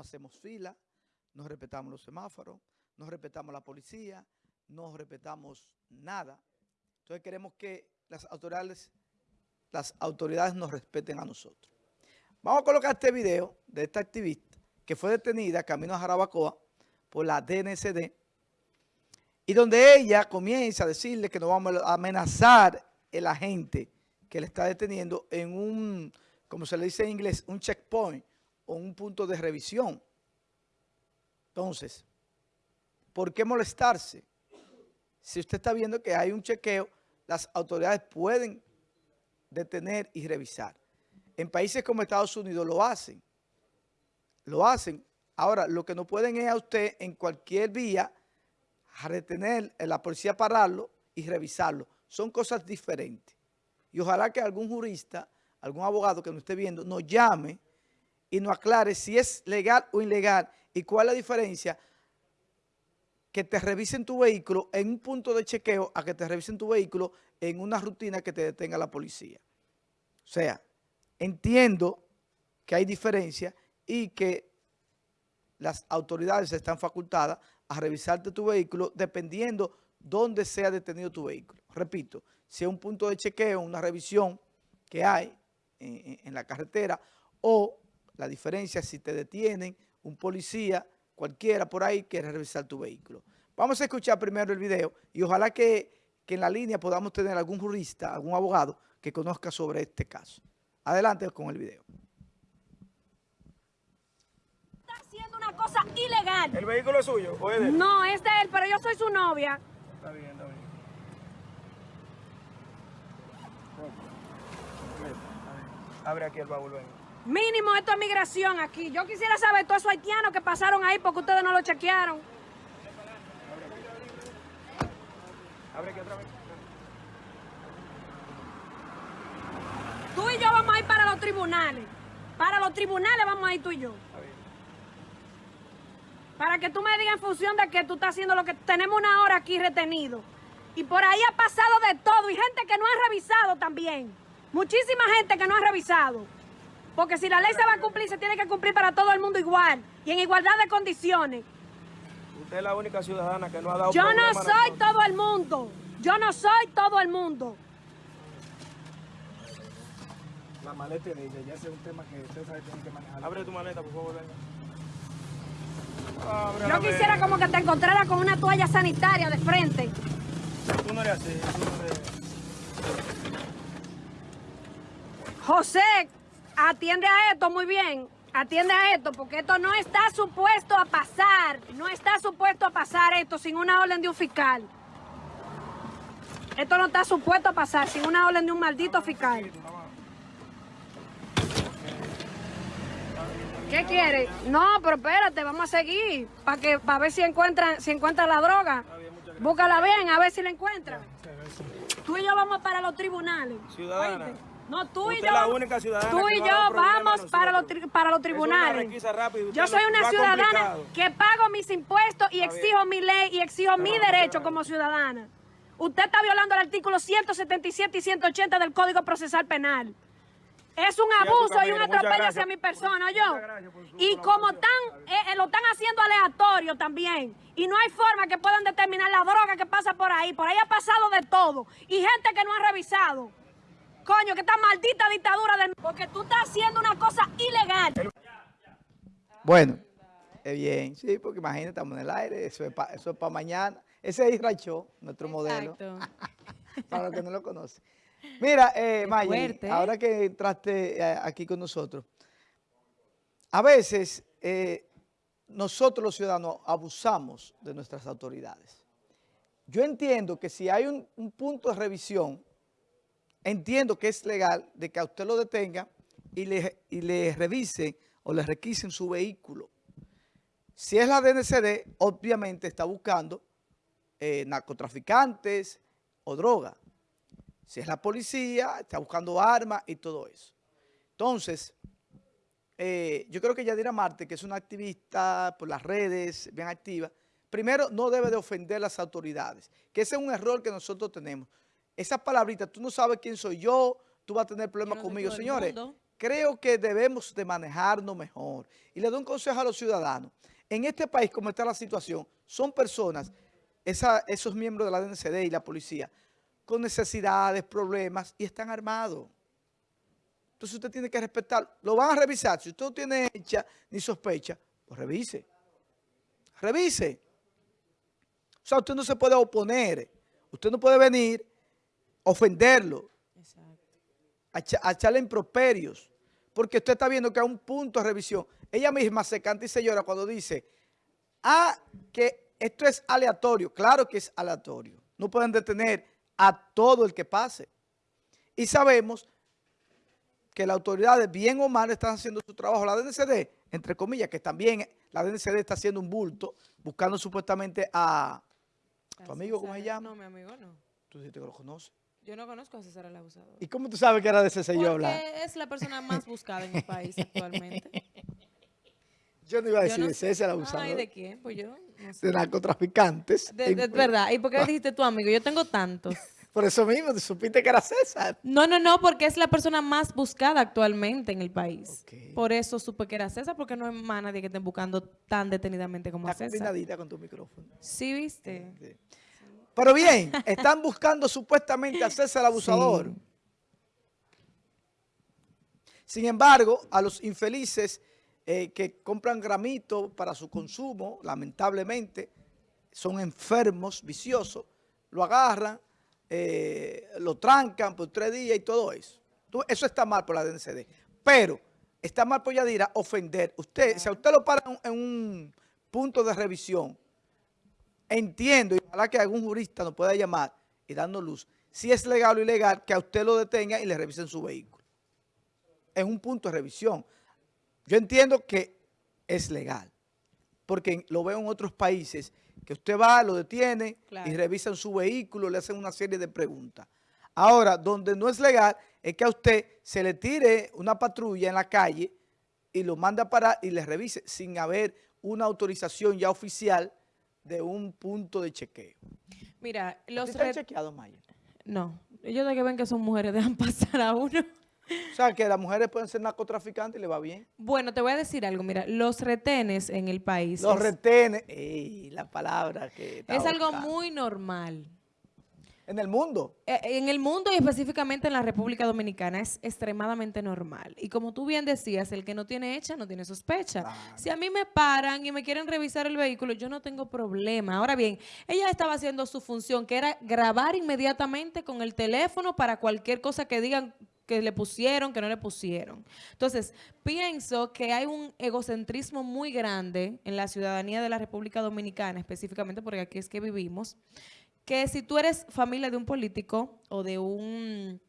hacemos fila, no respetamos los semáforos, no respetamos la policía, no respetamos nada. Entonces queremos que las autoridades, las autoridades nos respeten a nosotros. Vamos a colocar este video de esta activista que fue detenida camino a Jarabacoa por la DNCD y donde ella comienza a decirle que no vamos a amenazar el agente que le está deteniendo en un, como se le dice en inglés, un checkpoint un punto de revisión. Entonces, ¿por qué molestarse? Si usted está viendo que hay un chequeo, las autoridades pueden detener y revisar. En países como Estados Unidos lo hacen. Lo hacen. Ahora, lo que no pueden es a usted en cualquier vía retener, a la policía pararlo y revisarlo. Son cosas diferentes. Y ojalá que algún jurista, algún abogado que nos esté viendo, nos llame y nos aclare si es legal o ilegal y cuál es la diferencia que te revisen tu vehículo en un punto de chequeo a que te revisen tu vehículo en una rutina que te detenga la policía. O sea, entiendo que hay diferencia y que las autoridades están facultadas a revisarte tu vehículo dependiendo dónde sea detenido tu vehículo. Repito, si es un punto de chequeo, una revisión que hay en, la carretera o la diferencia si te detienen un policía, cualquiera por ahí quiere revisar tu vehículo. Vamos a escuchar primero el video y ojalá que, que en la línea podamos tener algún jurista, algún abogado que conozca sobre este caso. Adelante con el video. cosa ilegal. ¿El vehículo es suyo o es de él? No, es de él, pero yo soy su novia. Está bien, está bien. Abre aquí el baúl, ven. Mínimo esto es migración aquí. Yo quisiera saber todos esos haitianos que pasaron ahí porque ustedes no lo chequearon. Abre aquí otra vez. Tú y yo vamos a ir para los tribunales. Para los tribunales vamos a ir tú y yo. Para que tú me digas en función de que tú estás haciendo lo que tenemos una hora aquí retenido. Y por ahí ha pasado de todo y gente que no ha revisado también. Muchísima gente que no ha revisado. Porque si la ley se va a cumplir, se tiene que cumplir para todo el mundo igual y en igualdad de condiciones. Usted es la única ciudadana que no ha dado Yo no soy todo el mundo. Yo no soy todo el mundo. La maleta de ella, ya es un tema que usted sabe que tiene que manejar. Abre tu maleta, por favor, venga. Yo quisiera como que te encontrara con una toalla sanitaria de frente. Tú no eres así, tú no eres... José, atiende a esto muy bien. Atiende a esto, porque esto no está supuesto a pasar. No está supuesto a pasar esto sin una orden de un fiscal. Esto no está supuesto a pasar sin una orden de un maldito fiscal. ¿Qué quiere? No, pero espérate, vamos a seguir para que para ver si encuentran si encuentran la droga. Búscala bien, a ver si la encuentran. Tú y yo vamos para los tribunales. Ciudadana. No, tú y yo. La única ciudadana tú y yo vamos para los, para los tribunales. Yo soy una ciudadana que pago mis impuestos y exijo mi ley y exijo mi derecho como ciudadana. Usted está violando el artículo 177 y 180 del Código Procesal Penal. Es un abuso y un atropello hacia mi persona, yo. Y como tan, eh, eh, lo están haciendo aleatorio también. Y no hay forma que puedan determinar la droga que pasa por ahí. Por ahí ha pasado de todo. Y gente que no ha revisado. Coño, que esta maldita dictadura de... Porque tú estás haciendo una cosa ilegal. Bueno, es bien, sí, porque imagínate, estamos en el aire, eso es para mañana. Ese es Israel nuestro modelo. para los que no lo conocen. Mira, eh, Maya, ahora que entraste eh, aquí con nosotros, a veces eh, nosotros los ciudadanos abusamos de nuestras autoridades. Yo entiendo que si hay un, punto de revisión, entiendo que es legal de que a usted lo detenga y le, y le revisen o le requisen su vehículo. Si es la DNCD, obviamente está buscando eh, narcotraficantes o droga. Si es la policía, está buscando armas y todo eso. Entonces, eh, yo creo que Yadira Marte, que es una activista por las redes, bien activa, primero no debe de ofender las autoridades, que ese es un error que nosotros tenemos. Esas palabritas, tú no sabes quién soy yo, tú vas a tener problemas conmigo. Señores, creo que debemos de manejarnos mejor. Y le doy un consejo a los ciudadanos. En este país, como está la situación, son personas, esos miembros de la DNCD y la policía, con necesidades, problemas, y están armados. Entonces usted tiene que respetar. Lo van a revisar. Si usted no tiene hecha ni sospecha, pues revise. Revise. O sea, usted no se puede oponer. Usted no puede venir, ofenderlo, a, echarle improperios, porque usted está viendo que hay un punto de revisión. Ella misma se canta y se llora cuando dice, ah, que esto es aleatorio. Claro que es aleatorio. No pueden detener a todo el que pase. Y sabemos que las autoridades, bien o mal, están haciendo su trabajo. La DNCD, entre comillas, que también la DNCD está haciendo un bulto, buscando supuestamente a... ¿Tu amigo cómo se llama? No, mi amigo no. ¿Tú dices que lo conoces? Yo no conozco a César el Abusador. ¿Y cómo tú sabes que era de ese señor Porque es la persona más buscada en el país actualmente. Yo no iba a decir de César el Abusador. Ay, ¿de quién? Pues yo De narcotraficantes. De, verdad. ¿Y por qué dijiste tu amigo? Yo tengo tantos. Por eso mismo, te supiste que era César. No, no, no, porque es la persona más buscada actualmente en el país. Por eso supe que era César, porque no hay más nadie que esté buscando tan detenidamente como a César. combinadita con tu micrófono. Sí, ¿viste? Pero bien, están buscando supuestamente a César el abusador. Sin embargo, a los infelices eh, que compran gramito para su consumo, lamentablemente, son enfermos, viciosos, lo agarran, eh, lo trancan por tres días y todo eso. Eso está mal por la DNCD. Pero está mal por Yadira ofender. Usted, si a usted lo para en un punto de revisión, entiendo, y ojalá que algún jurista nos pueda llamar y darnos luz, si es legal o ilegal que a usted lo detenga y le revisen su vehículo. Es un punto de revisión. Yo entiendo que es legal, porque lo veo en otros países, que usted va, lo detiene y revisan su vehículo, le hacen una serie de preguntas. Ahora, donde no es legal es que a usted se le tire una patrulla en la calle y lo manda a parar y le revise sin haber una autorización ya oficial de un punto de chequeo. Mira, los... ¿Están chequeados, Maya? No. Ellos de que ven que son mujeres dejan pasar a uno. O sea, que las mujeres pueden ser narcotraficantes y le va bien. Bueno, te voy a decir algo. Mira, los retenes en el país... Los retenes, ey, la palabra que... Es algo muy normal. ¿En el mundo? Eh, en el mundo y específicamente en la República Dominicana es extremadamente normal. Y como tú bien decías, el que no tiene hecha no tiene sospecha. Si a mí me paran y me quieren revisar el vehículo, yo no tengo problema. Ahora bien, ella estaba haciendo su función, que era grabar inmediatamente con el teléfono para cualquier cosa que digan que le pusieron, que no le pusieron. Entonces, pienso que hay un egocentrismo muy grande en la ciudadanía de la República Dominicana, específicamente porque aquí es que vivimos, que si tú eres familia de un político o de un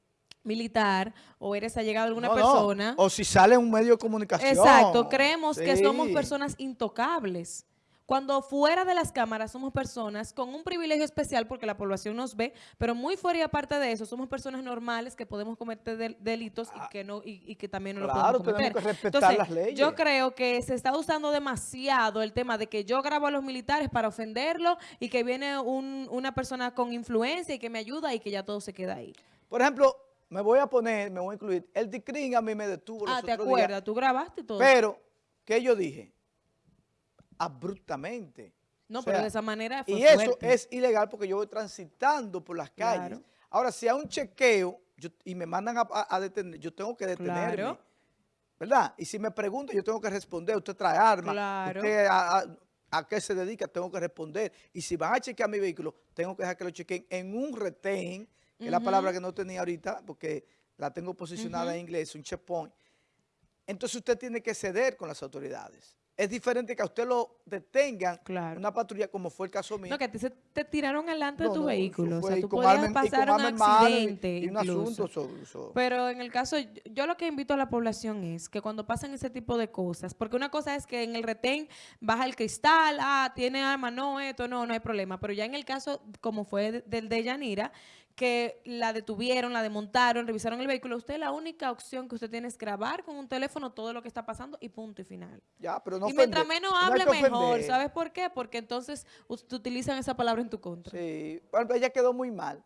militar o eres allegado a alguna persona. O si sale un medio de comunicación. Exacto, creemos que somos personas intocables. Cuando fuera de las cámaras somos personas con un privilegio especial porque la población nos ve, pero muy fuera y aparte de eso, somos personas normales que podemos cometer delitos y ah, que no y, que también no lo podemos cometer. tenemos que respetar las leyes. Yo creo que se está usando demasiado el tema de que yo grabo a los militares para ofenderlo y que viene una persona con influencia y que me ayuda y que ya todo se queda ahí. Por ejemplo, me voy a poner, me voy a incluir, el DICRIN a mí me detuvo Ah, ¿te acuerdas? Tú grabaste todo. Pero, ¿qué yo dije? Abruptamente. No, pero de esa manera Y eso es ilegal porque yo voy transitando por las calles. Ahora, si hay un chequeo y me mandan a, detener, yo tengo que detenerme. ¿Verdad? Y si me preguntan, yo tengo que responder. Usted trae armas. Usted a, qué se dedica, tengo que responder. Y si van a chequear mi vehículo, tengo que dejar que lo chequeen en un retén, que es la palabra que no tenía ahorita, porque la tengo posicionada en inglés, un checkpoint. Entonces usted tiene que ceder con las autoridades es diferente que a usted lo detengan una patrulla como fue el caso mío. No, que te, te tiraron delante de tu vehículo. O sea, tú podías pasar un accidente y, un asunto Pero en el caso, yo lo que invito a la población es que cuando pasan ese tipo de cosas, porque una cosa es que en el retén baja el cristal, ah, tiene arma, no, esto, no, no hay problema. Pero ya en el caso, como fue del de Yanira, que la detuvieron, la desmontaron, revisaron el vehículo, usted la única opción que usted tiene es grabar con un teléfono todo lo que está pasando y punto y final. Ya, pero no Y mientras menos hable, mejor. ¿Sabes por qué? Porque entonces utilizan esa palabra en tu contra. Sí, bueno, ella quedó muy mal.